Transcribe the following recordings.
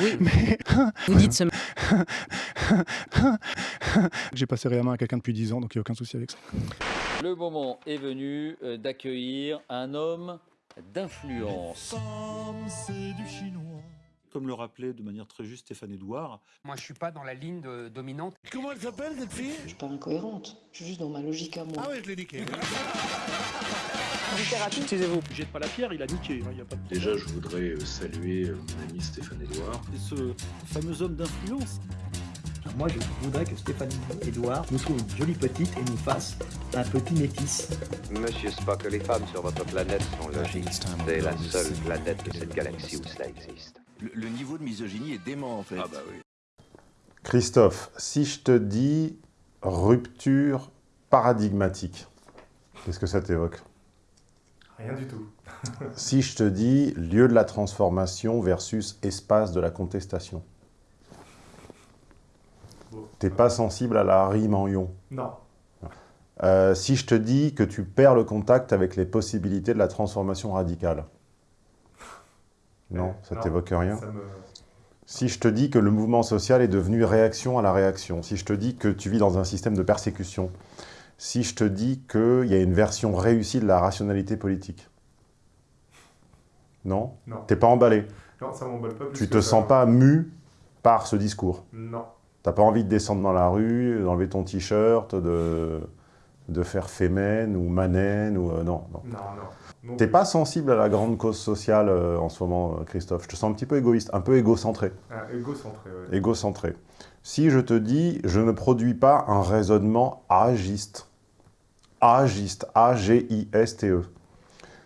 Oui. Mais Vous dites ce j'ai passé réellement à quelqu'un depuis 10 ans, donc il n'y a aucun souci avec ça. Le moment est venu euh, d'accueillir un homme d'influence. Comme le rappelait de manière très juste Stéphane Edouard, Moi, je suis pas dans la ligne de- dominante. Comment elle s'appelle cette fille? Je suis pas incohérente, je suis juste dans ma logique à moi. Ah ouais, je l'ai niqué. Jette pas la pierre, il a niqué, a pas de Déjà, je voudrais euh, saluer euh, mon ami Stéphane Edouard. c'est ce fameux homme d'influence. Moi, je voudrais que Stéphanie Edouard nous trouve une jolie petite et nous fasse un petit métis. Monsieur Spock, les femmes sur votre planète sont logiques. C'est la seule planète de cette galaxie où cela existe. Le, niveau de misogynie est dément, en fait. Ah bah oui. Christophe, si je te dis rupture paradigmatique, qu'est-ce que ça t'évoque? Rien du tout. Si je te dis lieu de la transformation versus espace de la contestation, Bon. t'es pas sensible à la rime en ion. Non. Euh, si je te dis que tu perds le contact avec les possibilités de la transformation radicale, non, ça t'évoque rien Ça me... Si je te dis que le mouvement social est devenu réaction à la réaction, si je te dis que tu vis dans un système de persécution, si je te dis qu'il y a une version réussie de la rationalité politique, non? Non. T'es pas emballé? Non, ça m'emballe pas plus Tu te ça. sens pas mu par ce discours? Non. T'as pas envie de descendre dans la rue, d'enlever ton t-shirt, de, de faire fémène ou manène ou... euh, non, non. Non, non. non. T'es pas sensible à la grande cause sociale euh, en ce moment, euh, Christophe. Je te sens un petit peu égoïste, un peu égocentré. Ah, égocentré, ouais. égocentré. Si je te dis, je ne produis pas un raisonnement agiste, agiste, A-G-I-S-T-E.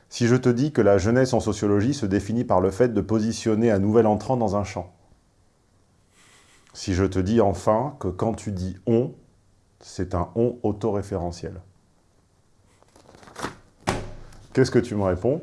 Si je te dis que la jeunesse en sociologie se définit par le fait de positionner un nouvel entrant dans un champ. Si je te dis enfin que quand tu dis « on », c'est un « on » autoréférentiel. Qu'est-ce que tu me réponds?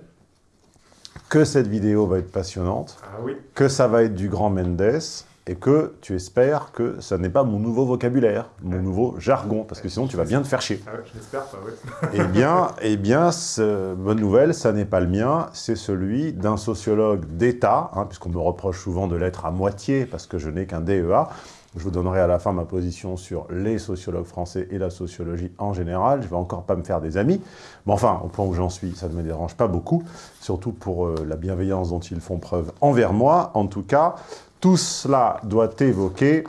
Que cette vidéo va être passionnante, Ah oui. que ça va être du grand Mendes et que tu espères que ça n'est pas mon nouveau vocabulaire, mon nouveau jargon, parce que sinon tu vas bien te faire chier. Ah ouais, pas, ouais. Eh bien, eh bien ce- bonne nouvelle, ça n'est pas le mien, c'est celui d'un sociologue d'État, hein, puisqu'on me reproche souvent de l'être à moitié, parce que je n'ai qu'un DEA. Je vous donnerai à la fin ma position sur les sociologues français et la sociologie en général. Je vais encore pas me faire des amis. Mais enfin, au point où j'en suis, ça ne me dérange pas beaucoup, surtout pour euh, la bienveillance dont ils font preuve envers moi. En tout cas, tout cela doit évoquer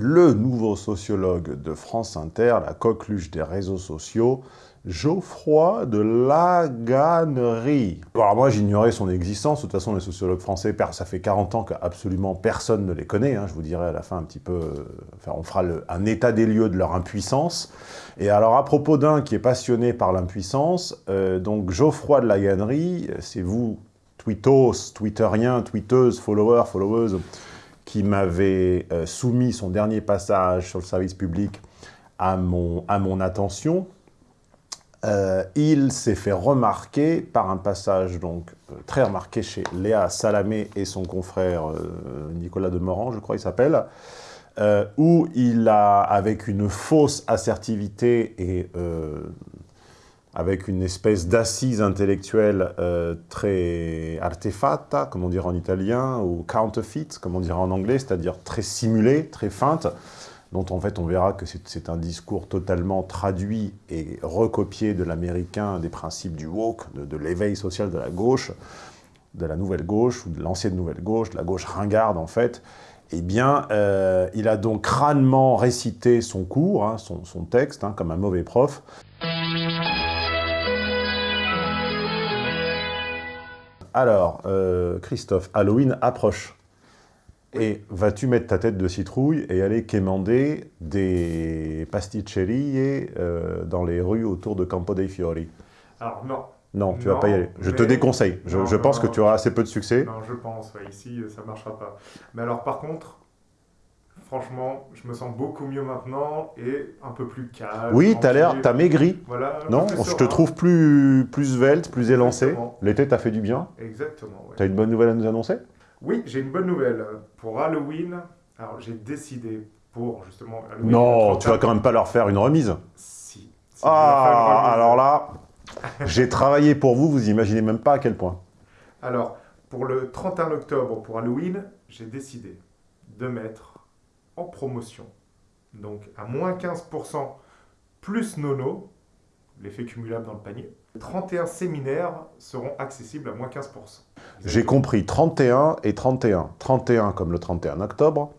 le nouveau sociologue de France Inter, la coqueluche des réseaux sociaux, Geoffroy de Laganerie. Alors moi, j'ignorais son existence. De toute façon, les sociologues français, ça fait 40 ans qu'absolument personne ne les connaît. hein. Je vous dirai à la fin un petit peu... euh, Enfin, on fera un état des lieux de leur impuissance. Et alors, à propos d'un qui est passionné par l'impuissance, euh, donc Geoffroy de Laganerie, euh, c'est vous, tweetos, twitteriens, tweeteuses, followers, followeuses, qui m'avez euh, soumis son dernier passage sur le service public à mon, attention. Euh, il s'est fait remarquer par un passage donc euh, très remarqué chez Léa Salamé et son confrère Nicolas Demorand, je crois il s'appelle, où il a, avec une fausse assertivité et avec une espèce d'assise intellectuelle euh, très artefatta, comme on dirait en italien, ou counterfeit, comme on dirait en anglais, c'est-à-dire très simulée, très feinte, dont en fait on verra que c'est- un discours totalement traduit et recopié de l'américain, des principes du woke, de, l'éveil social de la gauche, de la nouvelle gauche, ou de l'ancienne nouvelle gauche, de la gauche ringarde en fait, eh bien, euh, il a donc crânement récité son cours, hein, son, son texte, hein, comme un mauvais prof, Alors, euh, Christophe, Halloween approche. Et vas-tu mettre ta tête de citrouille et aller quémander des pasticcerie euh, dans les rues autour de Campo dei Fiori? Alors, non. Non, tu Non, vas pas y aller. Je te déconseille. Je, Non, je non, pense que tu auras assez peu de succès. Non, je pense, ouais, ici, ça marchera pas. Mais alors, par contre, franchement, je me sens beaucoup mieux maintenant et un peu plus calme. Oui, t'as l'air, t'as maigri. Voilà. Non, je te serein. trouve plus, plus svelte, plus élancé. L'été t'a fait du bien. Exactement, ouais. T'as une bonne nouvelle à nous annoncer? Oui, j'ai une bonne nouvelle. Pour Halloween, alors j'ai décidé pour justement Halloween. Non, tu vas 31 quand même pas leur faire une remise. Si. Ah, remise. alors là, j'ai travaillé pour vous, vous imaginez même pas à quel point. Alors, pour le 31 octobre, pour Halloween, j'ai décidé de mettre en promotion, donc à moins 15% plus nono, l'effet cumulable dans le panier. 31 séminaires seront accessibles à moins 15%. J'ai compris 31 et 31. 31 comme le 31 octobre,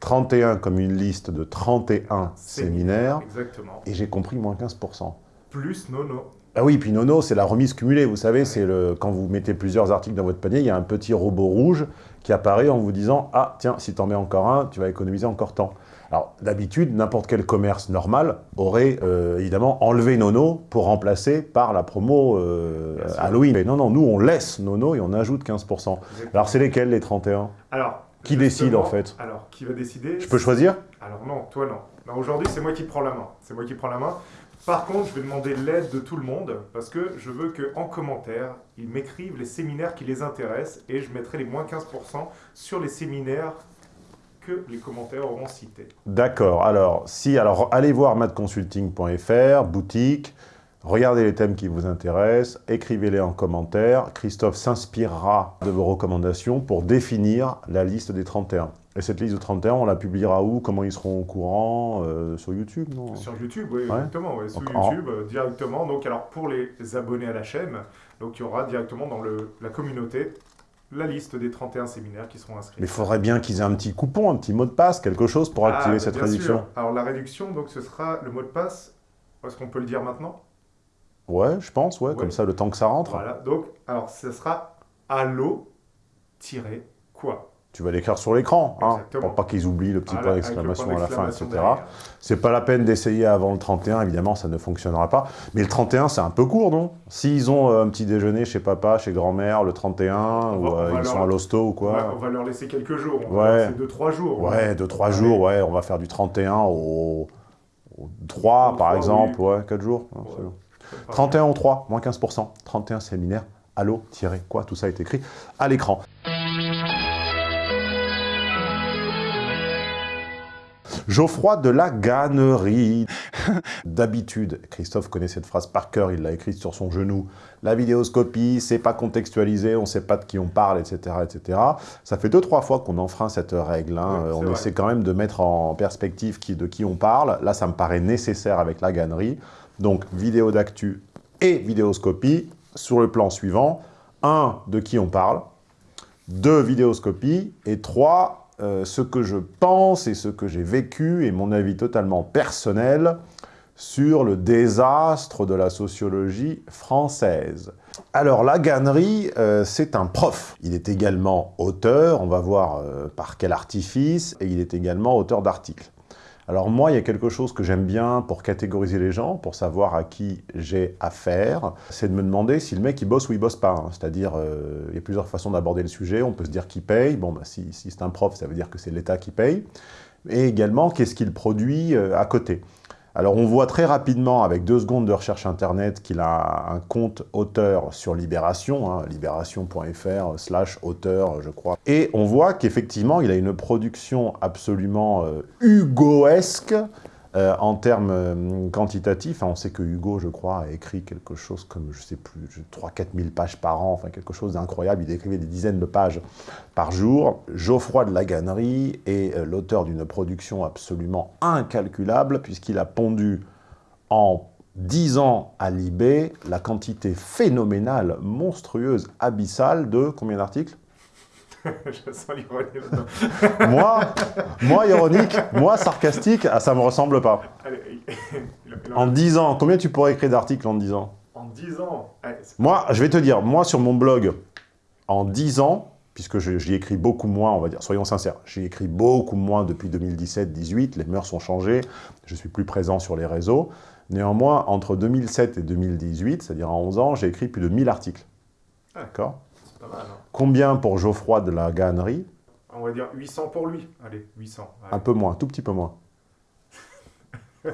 31 comme une liste de 31 séminaires, Exactement. et j'ai compris moins 15%. Plus nono. Ah oui, puis Nono, c'est la remise cumulée, vous savez, c'est le quand vous mettez plusieurs articles dans votre panier, il y a un petit robot rouge qui apparaît en vous disant « Ah, tiens, si t'en mets encore un, tu vas économiser encore tant ». Alors, d'habitude, n'importe quel commerce normal aurait euh, évidemment enlevé Nono pour remplacer par la promo euh. Halloween. Mais non, non, nous, on laisse Nono et on ajoute 15%. Exactement. Alors, c'est lesquels, les 31 Alors, Qui décide, en fait? Alors, qui va décider? Je peux choisir? Alors non, toi non. Non, Aujourd'hui, c'est moi qui prends la main. C'est moi qui prends la main. Par contre, je vais demander l'aide de tout le monde parce que je veux qu'en commentaire, ils m'écrivent les séminaires qui les intéressent et je mettrai les moins 15% sur les séminaires que les commentaires auront cités. D'accord. Alors, si, alors allez voir madconsulting.fr, boutique, regardez les thèmes qui vous intéressent, écrivez-les en commentaire. Christophe s'inspirera de vos recommandations pour définir la liste des 31. Et cette liste de 31, on la publiera où? Comment ils seront au courant? Euh, Sur YouTube, non? Sur YouTube, oui, Ouais. exactement. ouais, sur Donc, YouTube, euh, directement. Donc, alors, pour les abonnés à la chaîne, donc, il y aura directement dans le, la communauté la liste des 31 séminaires qui seront inscrits. Mais il faudrait bien qu'ils aient un petit coupon, un petit mot de passe, quelque chose pour Ah, activer bah, cette réduction. sûr. Alors, la réduction, donc, ce sera le mot de passe. Est-ce qu'on peut le dire maintenant? Ouais, je pense, ouais, Ouais. comme ça, le temps que ça rentre. Voilà, donc, alors, ce sera allo-quoi Tu vas l'écrire sur l'écran, hein, pour pas qu'ils oublient le petit Voilà, point d'exclamation à la fin, etc. C'est pas la peine d'essayer avant le 31, évidemment, ça ne fonctionnera pas. Mais le 31, c'est un peu court, non? S'ils ont euh, un petit déjeuner chez papa, chez grand-mère, le 31, On ou va- euh, va ils leur- sont à l'hosto ou On va, quoi on va leur laisser quelques jours. On va Ouais. laisser 2-3 jours. Ouais, 2-3 Allez. jours, ouais, on va faire du 31 au, au 3, Au par 3, exemple, oui. ouais, 4 jours. Ouais. C'est bon. Je peux pas. 31 au 3, moins 15%. 31 séminaires, allo, tiré, quoi, tout ça est écrit à l'écran. Geoffroy de la Gannerie. D'habitude, Christophe connaît cette phrase par cœur, il l'a écrite sur son genou. La vidéoscopie, c'est pas contextualisé, on sait pas de qui on parle, etc. etc. Ça fait deux, trois fois qu'on enfreint cette règle. hein. Ouais, on vrai. essaie quand même de mettre en perspective qui, de qui on parle. Là, ça me paraît nécessaire avec la Gannerie. Donc, vidéo d'actu et vidéoscopie sur le plan suivant. Un, de qui on parle. Deux, vidéoscopie. Et trois, euh, ce que je pense et ce que j'ai vécu et mon avis totalement personnel sur le désastre de la sociologie française. Alors, la Gannerie, euh, c'est un prof. Il est également auteur, on va voir euh, par quel artifice, et il est également auteur d'articles. Alors moi, il y a quelque chose que j'aime bien pour catégoriser les gens, pour savoir à qui j'ai affaire, c'est de me demander si le mec il bosse ou il bosse pas. hein. C'est-à-dire, euh, il y a plusieurs façons d'aborder le sujet. On peut se dire qui paye. Bon, bah, si, c'est un prof, ça veut dire que c'est l'État qui paye. Et également, qu'est-ce qu'il produit euh, à côté alors on voit très rapidement, avec deux secondes de recherche internet, qu'il a un compte auteur sur Libération, hein, libération.fr slash auteur, je crois. Et on voit qu'effectivement, il a une production absolument euh, hugoesque euh, en termes euh, quantitatifs. Hein, on sait que Hugo, je crois, a écrit quelque chose comme, je sais plus, 3-4 000 pages par an, enfin quelque chose d'incroyable. Il écrivait des dizaines de pages par jour. Geoffroy de la Gannerie est euh, l'auteur d'une production absolument incalculable, puisqu'il a pondu en 10 ans à Libé la quantité phénoménale, monstrueuse, abyssale de combien d'articles? Je sens l'ironie. Moi, moi ironique, moi sarcastique, ah, ça me ressemble pas. Allez, en- En 10 ans, combien tu pourrais écrire d'articles en 10 ans? En 10 ans. allez, Moi, je vais te dire, moi sur mon blog, en 10 ans, puisque j'y écris beaucoup moins, on va dire, soyons sincères, j'y écris beaucoup moins depuis 2017-18, les mœurs ont changé, je suis plus présent sur les réseaux. Néanmoins, entre 2007 et 2018, c'est-à-dire en 11 ans, j'ai écrit plus de 1000 articles. Ah. D'accord? Pas mal. hein. Combien pour Geoffroy de la Gannerie On va dire 800 pour lui. Allez, 800. allez. Un peu moins, tout petit peu moins.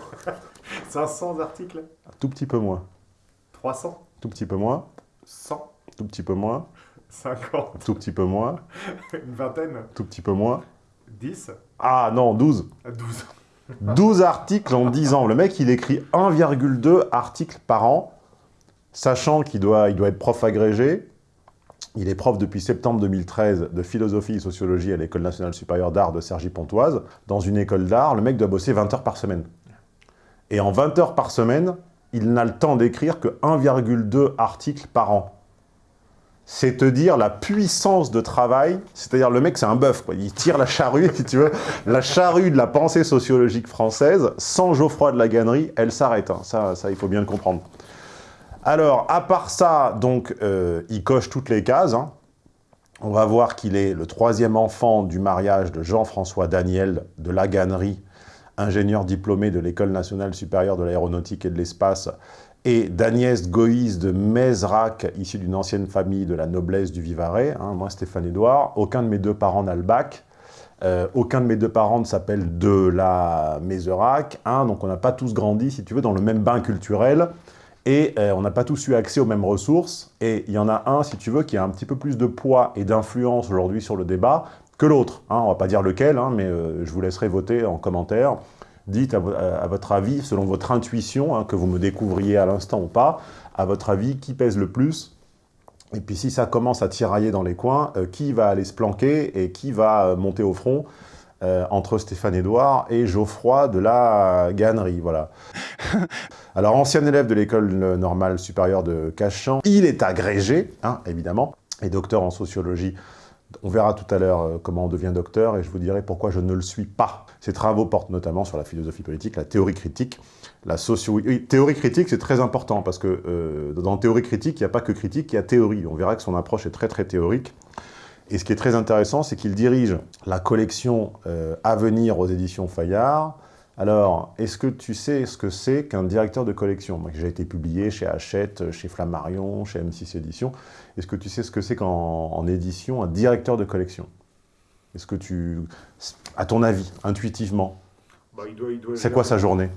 500 articles Un tout petit peu moins. 300 Tout petit peu moins. 100 Tout petit peu moins. 50 Tout petit peu moins. Une vingtaine Tout petit peu moins. 10 Ah non, 12. 12 12 articles en 10 ans. Le mec, il écrit 1,2 articles par an, sachant qu'il doit, il doit être prof agrégé, Il est prof depuis septembre 2013 de philosophie et sociologie à l'École nationale supérieure d'art de Cergy-Pontoise. Dans une école d'art, le mec doit bosser 20 heures par semaine. Et en 20 heures par semaine, il n'a le temps d'écrire que 1,2 articles par an. C'est te dire la puissance de travail, c'est-à-dire le mec c'est un bœuf, il tire la charrue, si tu veux, la charrue de la pensée sociologique française, sans Geoffroy de la Gannerie, elle s'arrête, hein. ça, ça il faut bien le comprendre. Alors, à part ça, donc, euh, il coche toutes les cases. hein. On va voir qu'il est le troisième enfant du mariage de Jean-François Daniel de Lagannerie, ingénieur diplômé de l'École nationale supérieure de l'aéronautique et de l'espace, et d'Agnès Goïs de Mézrac, issue d'une ancienne famille de la noblesse du Vivarais. hein. moi, Stéphane Édouard. Aucun de mes deux parents n'a le bac. Euh, aucun de mes deux parents ne s'appelle de la Mézerac. donc, on n'a pas tous grandi, si tu veux, dans le même bain culturel. Et euh, on n'a pas tous eu accès aux mêmes ressources. Et il y en a un, si tu veux, qui a un petit peu plus de poids et d'influence aujourd'hui sur le débat que l'autre. Hein. On va pas dire lequel, hein, mais euh, je vous laisserai voter en commentaire. Dites à, vo- à- à votre avis, selon votre intuition, hein, que vous me découvriez à l'instant ou pas, à votre avis, qui pèse le plus? Et puis si ça commence à tirailler dans les coins, euh, qui va aller se planquer et qui va monter au front? Euh, entre Stéphane Édouard et Geoffroy de la Gannerie, voilà. Alors, ancien élève de l'école normale supérieure de Cachan, il est agrégé, hein, évidemment, et docteur en sociologie. On verra tout à l'heure euh, comment on devient docteur, et je vous dirai pourquoi je ne le suis pas. Ses travaux portent notamment sur la philosophie politique, la théorie critique, la socio... théorie critique, c'est très important, parce que euh, dans théorie critique, il n'y a pas que critique, il y a théorie. On verra que son approche est très très théorique. Et ce qui est très intéressant, c'est qu'il dirige la collection euh, Avenir aux éditions Fayard. Alors, est-ce que tu sais ce que c'est qu'un directeur de collection? Moi, J'ai été publié chez Hachette, chez Flammarion, chez M6 Éditions. Est-ce que tu sais ce que c'est qu'en en édition, un directeur de collection? Est-ce que tu... À ton avis, intuitivement, Bah, il doit- il doit c'est quoi sa journée?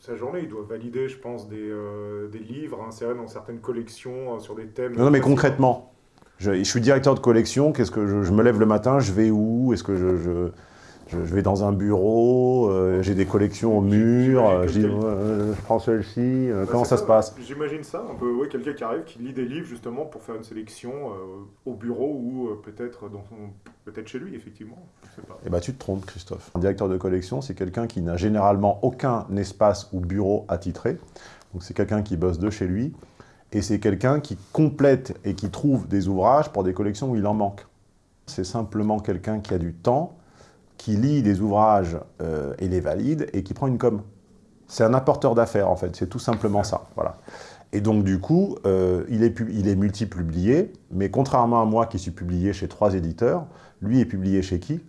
Sa journée, il doit valider, je pense, des, euh, des livres insérés dans certaines collections euh, sur des thèmes. Non, non, mais concrètement, je, je suis directeur de collection, qu'est-ce que je, je me lève le matin, je vais où? Est-ce que je, je, vais dans un bureau? Euh, J'ai des collections au mur? euh, Je euh, je prends celle-ci, euh, Bah, comment ça se passe? J'imagine ça, un peu, ouais, quelqu'un qui arrive, qui lit des livres justement pour faire une sélection euh, au bureau ou euh, peut-être peut-être chez lui, effectivement. Je sais pas. Eh ben, tu te trompes, Christophe. Un directeur de collection, c'est quelqu'un qui n'a généralement aucun espace ou bureau attitré. Donc, c'est quelqu'un qui bosse de chez lui. Et c'est quelqu'un qui complète et qui trouve des ouvrages pour des collections où il en manque. C'est simplement quelqu'un qui a du temps, qui lit des ouvrages euh, et les valide, et qui prend une com. C'est un apporteur d'affaires, en fait. C'est tout simplement ça. Voilà. Et donc, du coup, euh, il est, il est multipublié, mais contrairement à moi qui suis publié chez trois éditeurs, lui est publié chez qui?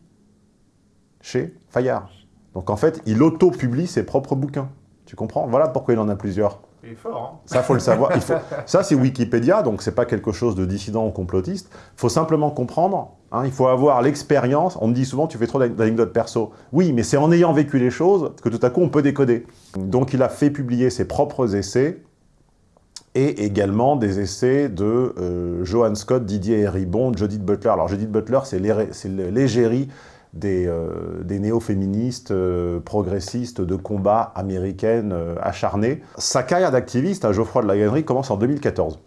Chez Fayard. Donc, en fait, il auto-publie ses propres bouquins. Tu comprends? Voilà pourquoi il en a plusieurs. Il est fort, hein Ça, faut le savoir. Il faut... Ça, c'est Wikipédia, donc c'est pas quelque chose de dissident ou complotiste. Il faut simplement comprendre, hein, il faut avoir l'expérience. On me dit souvent, tu fais trop d'anecdotes perso. Oui, mais c'est en ayant vécu les choses que tout à coup, on peut décoder. Donc, il a fait publier ses propres essais et également des essais de euh, Johan Scott, Didier Ribon, Judith Butler. Alors, Judith Butler, c'est l'égérie des, euh, des néo-féministes euh, progressistes de combat américaines euh, acharnées. Sa carrière d'activiste à Geoffroy de la Gannerie commence en 2014.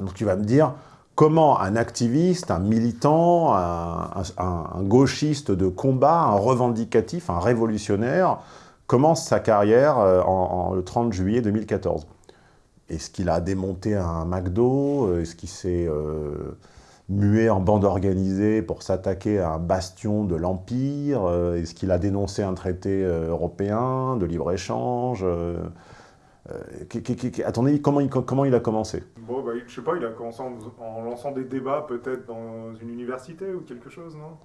Donc tu vas me dire, comment un activiste, un militant, un, gauchiste de combat, un revendicatif, un révolutionnaire, commence sa carrière en- le 30 juillet 2014 Est-ce qu'il a démonté un McDo? Est-ce qu'il s'est euh, mué en bande organisée pour s'attaquer à un bastion de l'Empire Euh, Est-ce qu'il a dénoncé un traité euh, européen de libre-échange Euh, euh, À ton avis, comment il, comment il a commencé? Bon, bah, je sais pas, il a commencé en, en lançant des débats peut-être dans une université ou quelque chose, non?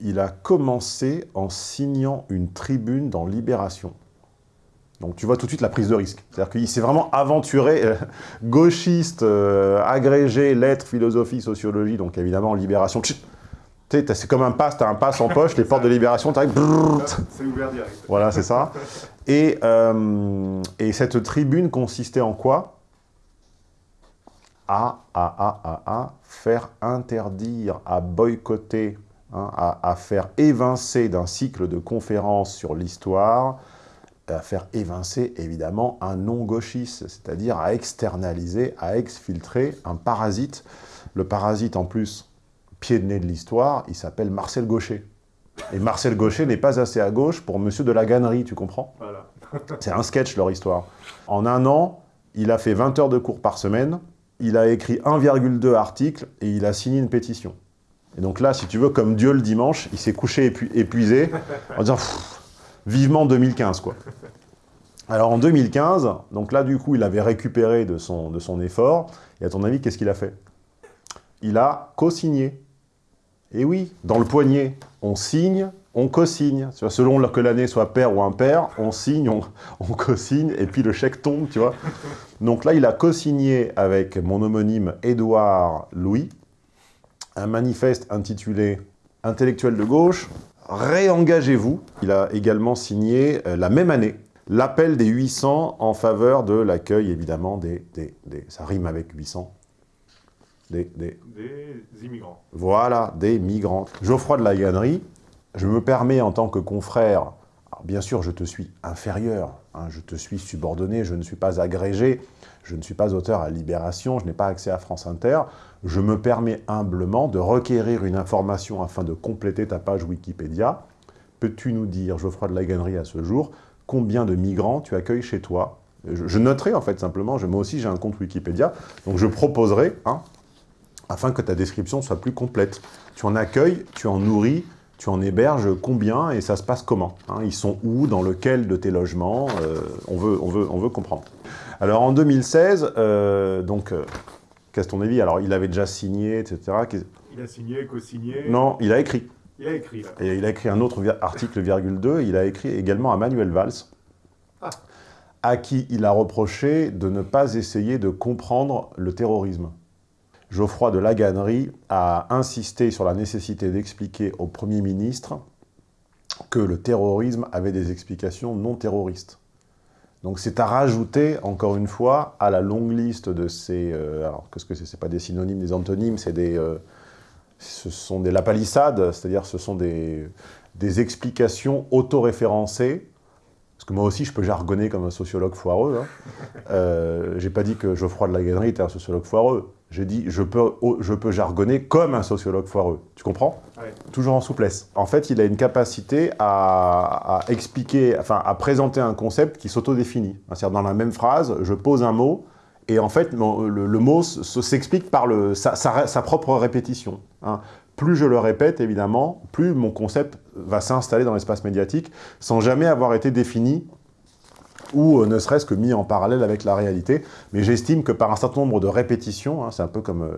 Il a commencé en signant une tribune dans Libération. Donc tu vois tout de suite la prise de risque. C'est-à-dire qu'il s'est vraiment aventuré, euh, gauchiste, euh, agrégé, lettres, philosophie, sociologie, donc évidemment Libération. Tchit Tu sais, t'as- c'est comme un pass, tu as un pass en poche, les portes de Libération, tu C'est ouvert direct. Voilà, c'est ça. Et, euh, et cette tribune consistait en quoi? À, à, à, à, à faire interdire, à boycotter, hein, à, à faire évincer d'un cycle de conférences sur l'histoire à faire évincer, évidemment, un non-gauchiste, c'est-à-dire à externaliser, à exfiltrer un parasite. Le parasite, en plus, pied de nez de l'histoire, il s'appelle Marcel Gaucher. Et Marcel Gaucher n'est pas assez à gauche pour Monsieur de la Gannerie, tu comprends? Voilà. C'est un sketch, leur histoire. En un an, il a fait 20 heures de cours par semaine, il a écrit 1,2 articles et il a signé une pétition. Et donc là, si tu veux, comme Dieu le dimanche, il s'est couché épu- épuisé en disant vivement 2015 quoi. Alors en 2015, donc là du coup, il avait récupéré de son, effort. Et à ton avis, qu'est-ce qu'il a fait? Il a co-signé. Et oui, dans le poignet, on signe, on co-signe. Selon que l'année soit paire ou impair, on signe, on, on co-signe, et puis le chèque tombe, tu vois. Donc là, il a co-signé avec mon homonyme Édouard Louis, un manifeste intitulé « Intellectuel de gauche, réengagez-vous ». Il a également signé, euh, la même année, l'appel des 800 en faveur de l'accueil, évidemment, des, des, des- Ça rime avec 800. Des, des, Des immigrants. voilà, des migrants. Geoffroy de la Gannerie, je me permets en tant que confrère, alors bien sûr je te suis inférieur, hein, je te suis subordonné, je ne suis pas agrégé, je ne suis pas auteur à Libération, je n'ai pas accès à France Inter, je me permets humblement de requérir une information afin de compléter ta page Wikipédia. Peux-tu nous dire, Geoffroy de la Gannerie, à ce jour, combien de migrants tu accueilles chez toi? Je, noterai en fait simplement, moi aussi j'ai un compte Wikipédia, donc je proposerai, hein, afin que ta description soit plus complète. Tu en accueilles, tu en nourris, tu en héberges combien et ça se passe comment hein? Ils sont où Dans lequel de tes logements? Euh, on veut comprendre. Alors en 2016, euh, donc, euh, qu'est-ce ton avis Alors il avait déjà signé, etc. Il a signé, co-signé. Non, il a écrit. Il a écrit, là. Et il a écrit un autre article, virgule 2, il a écrit également à Manuel Valls, Ah. à qui il a reproché de ne pas essayer de comprendre le terrorisme. Geoffroy de Laganerie a insisté sur la nécessité d'expliquer au Premier ministre que le terrorisme avait des explications non terroristes. Donc c'est à rajouter, encore une fois, à la longue liste de ces... euh, alors, qu'est-ce que c'est? C'est pas des synonymes, des antonymes, c'est des... euh, ce sont des lapalissades, c'est-à-dire ce sont des, des explications auto-référencées. Parce que moi aussi, je peux jargonner comme un sociologue foireux. Hein. Euh, J'ai pas dit que Geoffroy de la était un sociologue foireux. J'ai dit je peux, je peux jargonner comme un sociologue foireux. Tu comprends Ouais. Toujours en souplesse. En fait, il a une capacité à, à expliquer, enfin, à présenter un concept qui s'autodéfinit. C'est-à-dire, dans la même phrase, je pose un mot, et en fait, le, le mot se- se- s'explique par le, sa, sa- sa propre répétition. hein. Plus je le répète, évidemment, plus mon concept va s'installer dans l'espace médiatique, sans jamais avoir été défini ou euh, ne serait-ce que mis en parallèle avec la réalité. Mais j'estime que par un certain nombre de répétitions, hein, c'est un peu comme euh,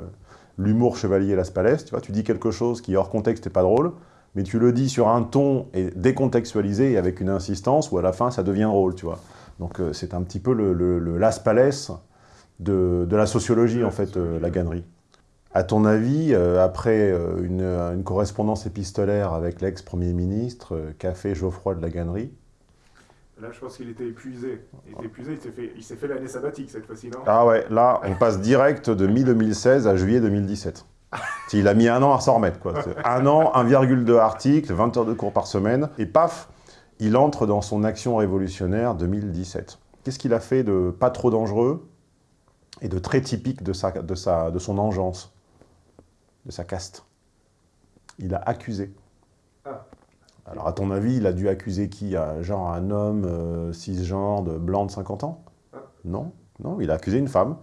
l'humour chevalier Las Palais, tu vois, tu dis quelque chose qui hors contexte n'est pas drôle, mais tu le dis sur un ton et décontextualisé et avec une insistance où à la fin ça devient drôle, tu vois. Donc euh, c'est un petit peu le, le- Las Palais de, la sociologie, en fait, euh, la gannerie. À ton avis, après une, correspondance épistolaire avec l'ex-premier ministre, qu'a fait Geoffroy de la gannerie Là, je pense qu'il était épuisé. Il était épuisé, il s'est fait, l'année sabbatique cette fois-ci, non? Ah ouais, là, on passe direct de mi-2016 à juillet 2017. Il a mis un an à s'en remettre, quoi. Un an, 1,2 articles, 20 heures de cours par semaine, et paf, il entre dans son action révolutionnaire 2017. Qu'est-ce qu'il a fait de pas trop dangereux et de très typique de, sa, de, sa, de son engeance, de sa caste? Il a accusé. Alors, à ton avis, il a dû accuser qui? Un- Genre un homme euh, cisgenre, de blanc de 50 ans? Ah. Non, non, il a accusé une femme.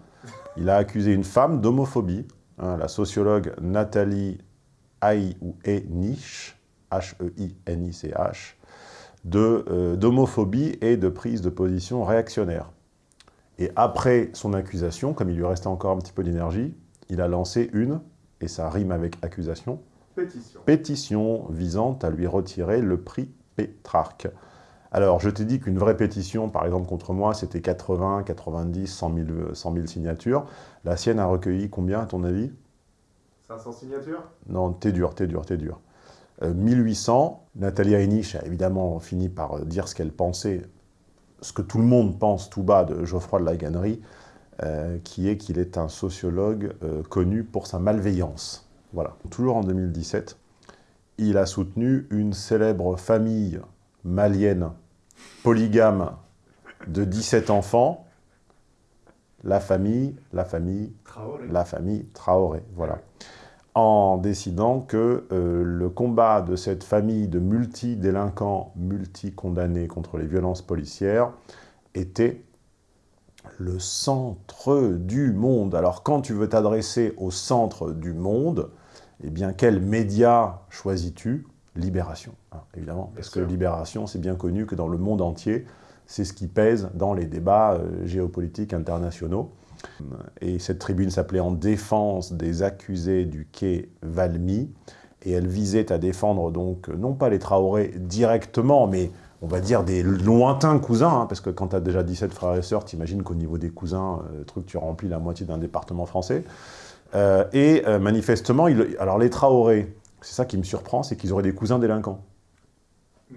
Il a accusé une femme d'homophobie. Hein, la sociologue Nathalie Haï ou Enich, H-E-I-N-I-C-H, de, euh, d'homophobie et de prise de position réactionnaire. Et après son accusation, comme il lui restait encore un petit peu d'énergie, il a lancé une, et ça rime avec accusation, Pétition. pétition visant à lui retirer le prix Pétrarque. Alors, je t'ai dit qu'une vraie pétition, par exemple, contre moi, c'était 80, 90, 100 000, euh, 100 000 signatures. La sienne a recueilli combien, à ton avis? 500 signatures? Non, t'es dur, t'es dur, t'es dur. Euh, 1800, Nathalie Heinrich a évidemment fini par dire ce qu'elle pensait, ce que tout le monde pense tout bas de Geoffroy de la Gannerie, euh, qui est qu'il est un sociologue euh, connu pour sa malveillance. Voilà. Toujours en 2017, il a soutenu une célèbre famille malienne polygame de 17 enfants, la famille, la famille, Traoré. la famille Traoré, voilà. En décidant que euh, le combat de cette famille de multi-délinquants, multi-condamnés contre les violences policières était le centre du monde. Alors quand tu veux t'adresser au centre du monde, eh bien quel média choisis-tu? Libération, hein, évidemment, parce que sûr. Libération, c'est bien connu que dans le monde entier, c'est ce qui pèse dans les débats euh, géopolitiques internationaux. Et cette tribune s'appelait « En défense des accusés du quai Valmy ». Et elle visait à défendre donc, non pas les Traoré directement, mais on va dire des lointains cousins, hein, parce que quand tu as déjà 17 frères et sœurs, t'imagines qu'au niveau des cousins, euh, truc, tu remplis la moitié d'un département français. Euh, et euh, manifestement, il- alors les Traoré, c'est ça qui me surprend, c'est qu'ils auraient des cousins délinquants.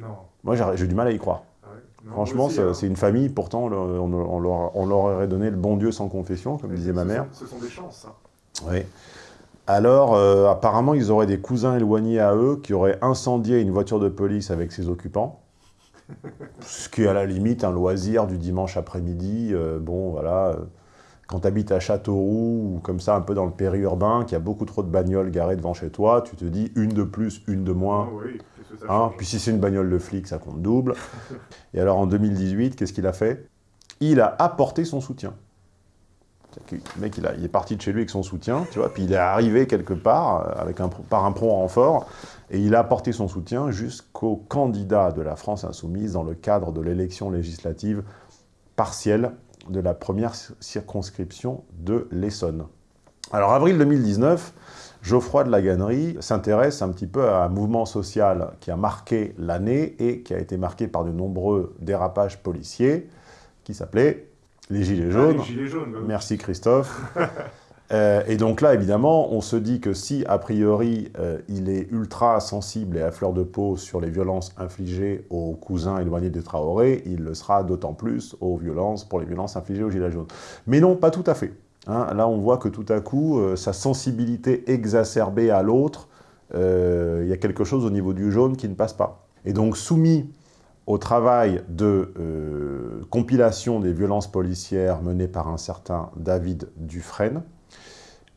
Non. Moi, j'ai du mal à y croire. Ah ouais. Non, Franchement, hein. c'est une famille, pourtant, le- on, on leur, on leur aurait donné le bon Dieu sans confession, comme disait ma mère. sont- Ce sont des chances, ça. Oui. Alors, euh, apparemment, ils auraient des cousins éloignés à eux qui auraient incendié une voiture de police avec ses occupants. Ce qui est à la limite un loisir du dimanche après-midi. bon, voilà. Quand tu habites à Châteauroux ou comme ça, un peu dans le périurbain, qu'il y a beaucoup trop de bagnoles garées devant chez toi, tu te dis une de plus, une de moins. Ah oui, Hein, puis si c'est une bagnole de flic, ça compte double. Et alors en 2018, qu'est-ce qu'il a fait? Il a apporté son soutien. Que Le mec, il, a- il est parti de chez lui avec son soutien, tu vois, puis il est arrivé quelque part euh, avec un, par un prompt renfort, et il a apporté son soutien jusqu'au candidat de la France Insoumise dans le cadre de l'élection législative partielle de la première cir- circonscription de l'Essonne. Alors, avril 2019, Geoffroy de la Gannerie s'intéresse un petit peu à un mouvement social qui a marqué l'année et qui a été marqué par de nombreux dérapages policiers, qui s'appelait les Gilets Ah, jaunes. les gilets jaunes. bah. Merci Christophe. Euh, et donc là, évidemment, on se dit que si, a priori, euh, il est ultra sensible et à fleur de peau sur les violences infligées aux cousins éloignés des Traoré, il le sera d'autant plus aux violences, pour les violences infligées aux Gilets jaunes. Mais non, pas tout à fait. Hein, là, on voit que tout à coup, euh, sa sensibilité exacerbée à l'autre, il y a quelque chose au niveau du jaune qui ne passe pas. Et donc, soumis au travail de compilation des violences policières mené par un certain David Dufresne,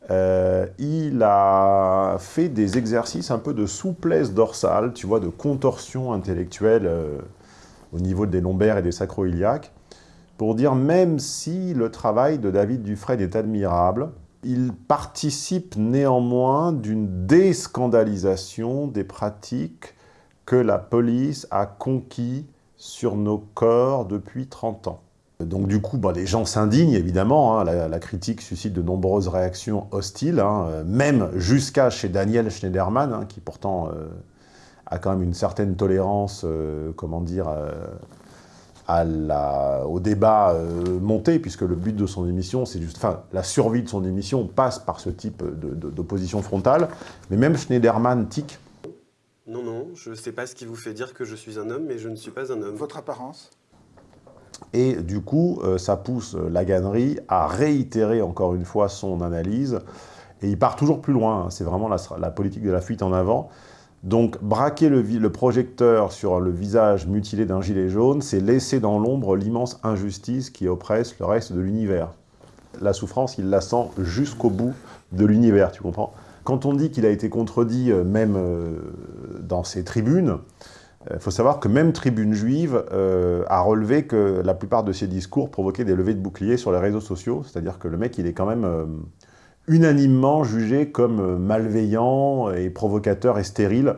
euh, il a fait des exercices un peu de souplesse dorsale, tu vois, de contorsion intellectuelle euh, au niveau des lombaires et des sacro-iliaques, pour dire même si le travail de David Dufresne est admirable, il participe néanmoins d'une déscandalisation des pratiques que la police a conquis sur nos corps depuis 30 ans. Donc du coup, bah, les gens s'indignent, évidemment. hein. La, la critique suscite de nombreuses réactions hostiles, hein, euh, même jusqu'à chez Daniel Schneiderman, hein, qui pourtant euh, a quand même une certaine tolérance, euh, comment dire, euh, à la- au débat euh, monté, puisque le but de son émission, c'est juste... Enfin, la survie de son émission passe par ce type d'opposition frontale. Mais même Schneiderman tique. Non, non, je ne sais pas ce qui vous fait dire que je suis un homme, mais je ne suis pas un homme. Votre apparence? Et du coup, euh, ça pousse la gannerie à réitérer encore une fois son analyse. Et il part toujours plus loin. hein. C'est vraiment la, politique de la fuite en avant. Donc, braquer le, le projecteur sur le visage mutilé d'un gilet jaune, c'est laisser dans l'ombre l'immense injustice qui oppresse le reste de l'univers. La souffrance, il la sent jusqu'au bout de l'univers, tu comprends? Quand on dit qu'il a été contredit, euh, même euh, dans ses tribunes, il faut savoir que même Tribune Juive euh, a relevé que la plupart de ses discours provoquaient des levées de boucliers sur les réseaux sociaux, c'est-à-dire que le mec, il est quand même euh, unanimement jugé comme euh, malveillant et provocateur et stérile,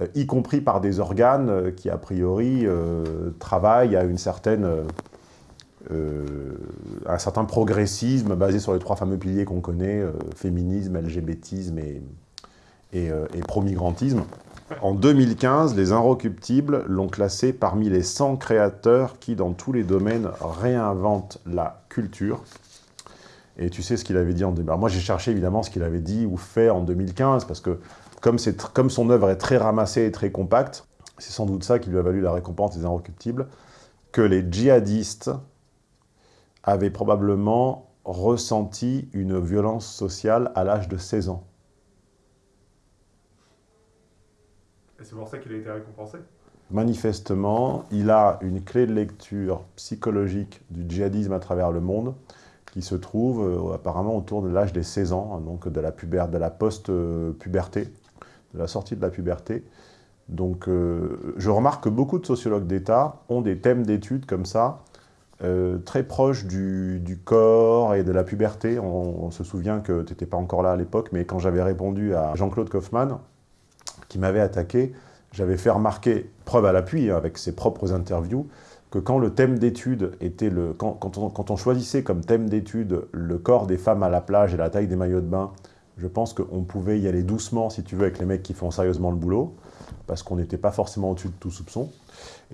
euh, y compris par des organes euh, qui, a priori, euh, travaillent à une certaine, euh, euh, un certain progressisme basé sur les trois fameux piliers qu'on connaît, euh, féminisme, LGBTisme et, et, euh, et pro-migrantisme. En 2015, les Inrecuptibles l'ont classé parmi les 100 créateurs qui, dans tous les domaines, réinventent la culture. Et tu sais ce qu'il avait dit en 2015 Moi, j'ai cherché évidemment ce qu'il avait dit ou fait en 2015, parce que comme son œuvre est très ramassée et très compacte, c'est sans doute ça qui lui a valu la récompense des Inrecuptibles, que les djihadistes avaient probablement ressenti une violence sociale à l'âge de 16 ans. Et c'est pour ça qu'il a été récompensé. manifestement, il a une clé de lecture psychologique du djihadisme à travers le monde qui se trouve euh, apparemment autour de l'âge des 16 ans, hein, donc de la, la post-puberté, de la sortie de la puberté. Donc euh, je remarque que beaucoup de sociologues d'État ont des thèmes d'études comme ça, euh, très proches du, corps et de la puberté. On, se souvient que tu n'étais pas encore là à l'époque, mais quand j'avais répondu à Jean-Claude Kaufmann, qui m'avait attaqué, j'avais fait remarquer, preuve à l'appui, hein, avec ses propres interviews, que quand le thème d'étude était le... Quand, quand, on, choisissait comme thème d'étude le corps des femmes à la plage et la taille des maillots de bain, je pense qu'on pouvait y aller doucement, si tu veux, avec les mecs qui font sérieusement le boulot, parce qu'on n'était pas forcément au-dessus de tout soupçon.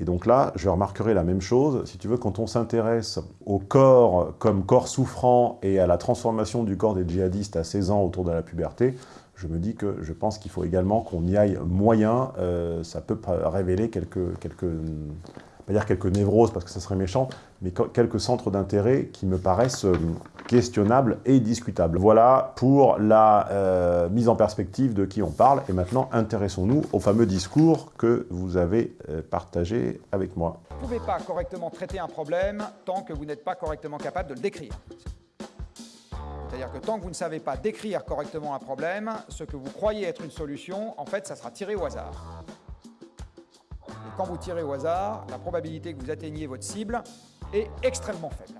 Et donc là, je remarquerai la même chose, si tu veux, quand on s'intéresse au corps comme corps souffrant et à la transformation du corps des djihadistes à 16 ans autour de la puberté, je me dis que je pense qu'il faut également qu'on y aille moyen. Euh, ça peut révéler quelques, quelques, pas dire quelques névroses parce que ça serait méchant, mais quelques centres d'intérêt qui me paraissent euh, questionnables et discutables. Voilà pour la euh, mise en perspective de qui on parle. Et maintenant, intéressons-nous au fameux discours que vous avez partagé avec moi. Vous ne pouvez pas correctement traiter un problème tant que vous n'êtes pas correctement capable de le décrire. C'est-à-dire que tant que vous ne savez pas décrire correctement un problème, ce que vous croyez être une solution, en fait, ça sera tiré au hasard. Et quand vous tirez au hasard, la probabilité que vous atteigniez votre cible est extrêmement faible.